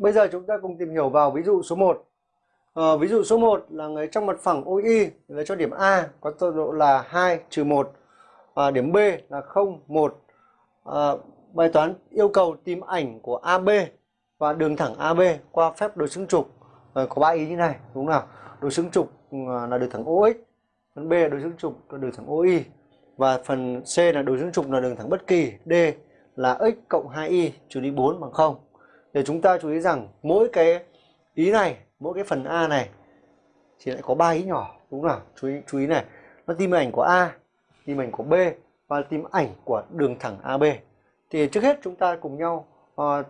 bây giờ chúng ta cùng tìm hiểu vào ví dụ số 1 à, ờ, ví dụ số 1 là người trong mặt phẳng OI lấy cho điểm A có tọa độ là 2 trừ 1 và điểm B là 0 1 à, bài toán yêu cầu tìm ảnh của AB và đường thẳng AB qua phép đối xứng trục. À, có ba ý như này đúng không nào? Đối xứng trục ừ, là đường thẳng OX phần B là đối xứng trục là đường thẳng OI và phần C là đối xứng trục là đường thẳng bất kỳ. D là x cộng 2y trừ đi 4 bằng 0 để chúng ta chú ý rằng mỗi cái ý này mỗi cái phần A này thì lại có ba ý nhỏ đúng không nào? Chú ý chú ý này nó tìm ảnh của A tìm ảnh của B và tìm ảnh của đường thẳng AB thì trước hết chúng ta cùng nhau uh,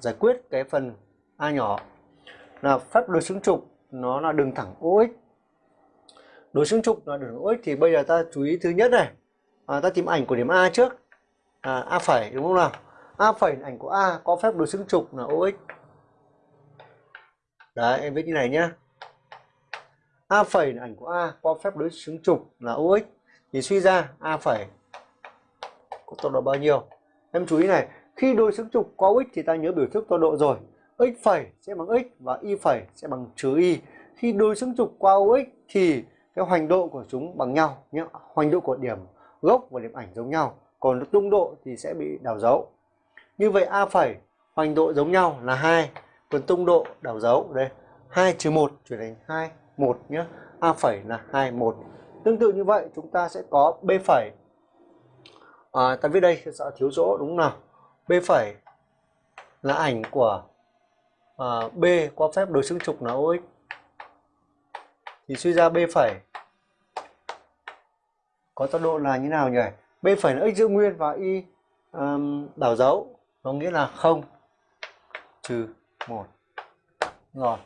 giải quyết cái phần A nhỏ. Là phép đối xứng trục nó là đường thẳng OX đối xứng trục là đường OX thì bây giờ ta chú ý thứ nhất này. À, ta tìm ảnh của điểm A trước. À, A phẩy đúng không nào? A phẩy ảnh của A có phép đối xứng trục là OX. Đấy, em viết như này nhá. A phẩy là ảnh của A có phép đối xứng trục là OX. Thì suy ra, A phẩy có tọa độ bao nhiêu? Em chú ý này, khi đối xứng trục có x thì ta nhớ biểu thức tọa độ rồi. X phẩy sẽ bằng x và y phẩy sẽ bằng trừ y. Khi đối xứng trục qua OX thì cái hoành độ của chúng bằng nhau nhé hoành độ của điểm gốc và điểm ảnh giống nhau. Còn tung độ thì sẽ bị đảo dấu như vậy a phẩy hoành độ giống nhau là hai. Còn tung độ đảo dấu đây hai trừ một chuyển thành hai một nhé a phẩy là hai một. Tương tự như vậy chúng ta sẽ có b phẩy. À, ta viết đây sợ thiếu chỗ đúng không nào? B phẩy là ảnh của à, b qua phép đối xứng trục là OX. Thì suy ra b phẩy có tọa độ là như nào nhỉ? B phẩy là x giữ nguyên và y um, đảo dấu nó nghĩa là không trừ một. Rồi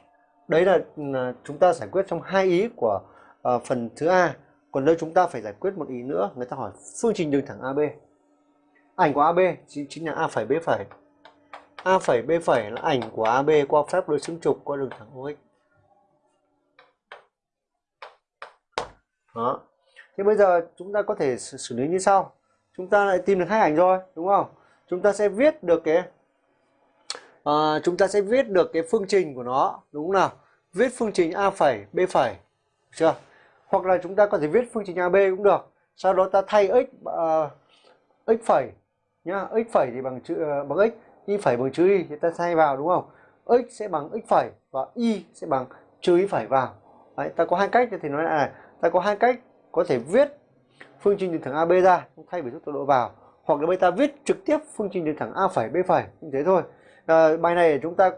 đấy là, à, chúng ta giải quyết trong hai ý của uh, phần thứ a. Còn nơi chúng ta phải giải quyết một ý nữa người ta hỏi phương trình đường thẳng AB. Ảnh của AB chính, chính là A phẩy B phẩy. A phẩy B phẩy là ảnh của AB qua phép đối xứng trục qua đường thẳng OX. Đó. Thế bây giờ chúng ta có thể xử lý như sau. Chúng ta lại tìm được hai ảnh rồi đúng không? Chúng ta sẽ viết được cái à, chúng ta sẽ viết được cái phương trình của nó đúng không nào? Viết phương trình a phẩy b phẩy chưa? Hoặc là chúng ta có thể viết phương trình ab cũng được. Sau đó ta thay x uh, x phẩy nhá. X phẩy thì bằng chữ uh, bằng x y phẩy bằng chữ y thì ta thay vào đúng không? X sẽ bằng x phẩy và y sẽ bằng trừ y phẩy vào. Đấy, ta có hai cách thì nói lại này ta có hai cách có thể viết phương trình đường thẳng AB ra thay vì rút tọa độ vào hoặc là bây ta viết trực tiếp phương trình đường thẳng A phẩy B phẩy. Như thế thôi. À, bài này chúng ta